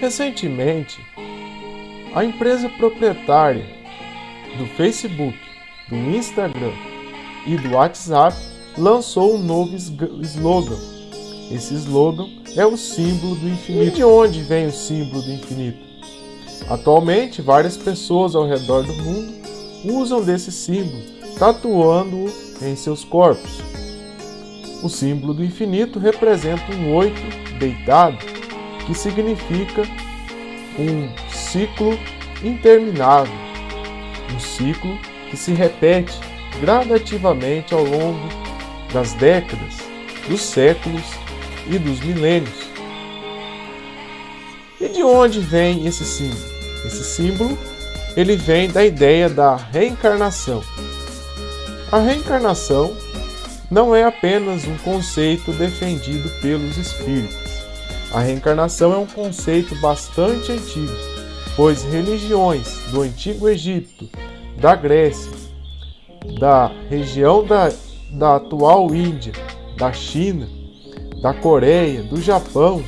Recentemente, a empresa proprietária do Facebook, do Instagram e do WhatsApp lançou um novo slogan. Esse slogan é o símbolo do infinito. E de onde vem o símbolo do infinito? Atualmente, várias pessoas ao redor do mundo usam desse símbolo, tatuando-o em seus corpos. O símbolo do infinito representa um oito deitado, que significa um ciclo interminável, um ciclo que se repete gradativamente ao longo das décadas, dos séculos e dos milênios. E de onde vem esse símbolo? Esse símbolo ele vem da ideia da reencarnação. A reencarnação não é apenas um conceito defendido pelos espíritos. A reencarnação é um conceito bastante antigo, pois religiões do Antigo Egito, da Grécia, da região da, da atual Índia, da China, da Coreia, do Japão,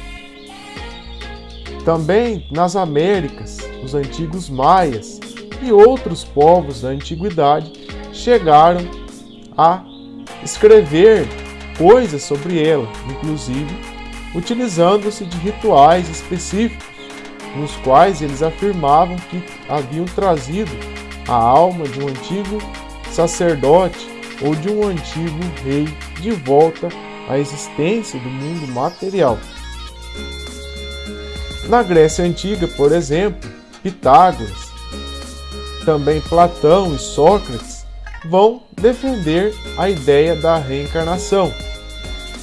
também nas Américas, os antigos maias e outros povos da antiguidade chegaram a escrever coisas sobre ela, inclusive utilizando-se de rituais específicos, nos quais eles afirmavam que haviam trazido a alma de um antigo sacerdote ou de um antigo rei de volta à existência do mundo material. Na Grécia Antiga, por exemplo, Pitágoras, também Platão e Sócrates vão defender a ideia da reencarnação.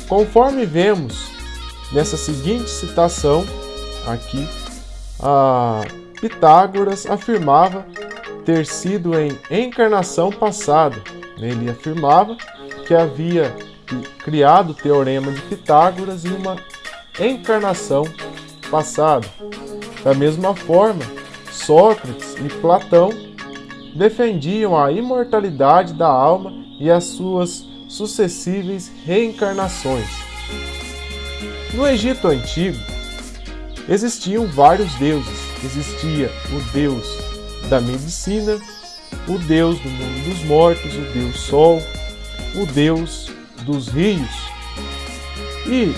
Conforme vemos nessa seguinte citação aqui, a Pitágoras afirmava ter sido em encarnação passada. Ele afirmava que havia criado o teorema de Pitágoras em uma encarnação passado. Da mesma forma, Sócrates e Platão defendiam a imortalidade da alma e as suas sucessíveis reencarnações. No Egito Antigo, existiam vários deuses. Existia o deus da medicina, o deus do mundo dos mortos, o deus Sol, o deus dos rios. E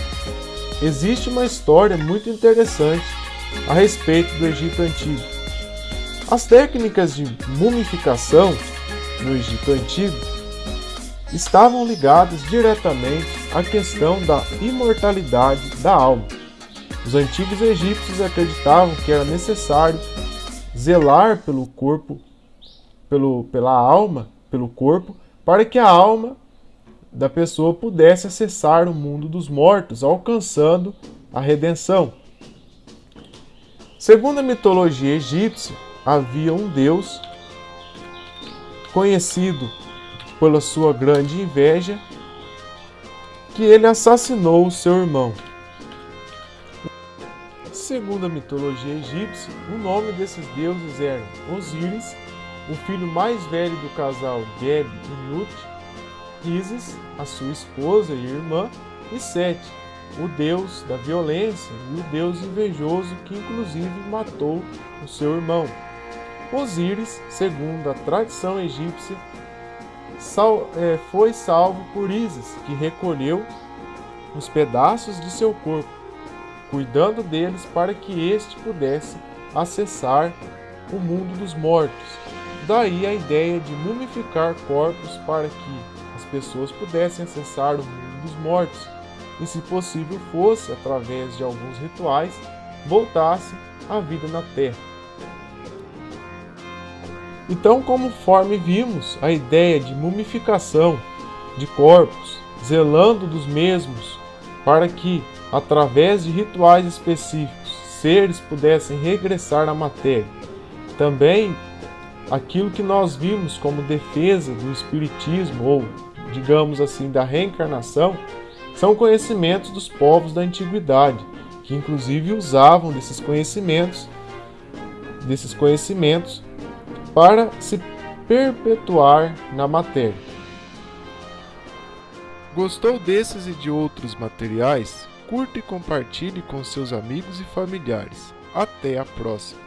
existe uma história muito interessante a respeito do Egito Antigo. As técnicas de mumificação no Egito Antigo estavam ligadas diretamente à questão da imortalidade da alma. Os antigos egípcios acreditavam que era necessário zelar pelo corpo, pelo, pela alma, pelo corpo, para que a alma da pessoa pudesse acessar o mundo dos mortos, alcançando a redenção. Segundo a mitologia egípcia, havia um deus conhecido pela sua grande inveja, que ele assassinou o seu irmão. Segundo a mitologia egípcia, o nome desses deuses eram Osíris, o filho mais velho do casal Geb e Nut, Isis, a sua esposa e irmã, e Sete, o deus da violência e o deus invejoso que inclusive matou o seu irmão. Osíris, segundo a tradição egípcia, sal, é, foi salvo por Isis, que recolheu os pedaços de seu corpo, cuidando deles para que este pudesse acessar o mundo dos mortos. Daí a ideia de mumificar corpos para que pessoas pudessem acessar o mundo dos mortos e, se possível fosse, através de alguns rituais, voltasse à vida na Terra. Então, conforme vimos, a ideia de mumificação de corpos, zelando dos mesmos, para que, através de rituais específicos, seres pudessem regressar à matéria. Também aquilo que nós vimos como defesa do espiritismo ou digamos assim, da reencarnação, são conhecimentos dos povos da antiguidade, que inclusive usavam desses conhecimentos, desses conhecimentos para se perpetuar na matéria. Gostou desses e de outros materiais? Curta e compartilhe com seus amigos e familiares. Até a próxima!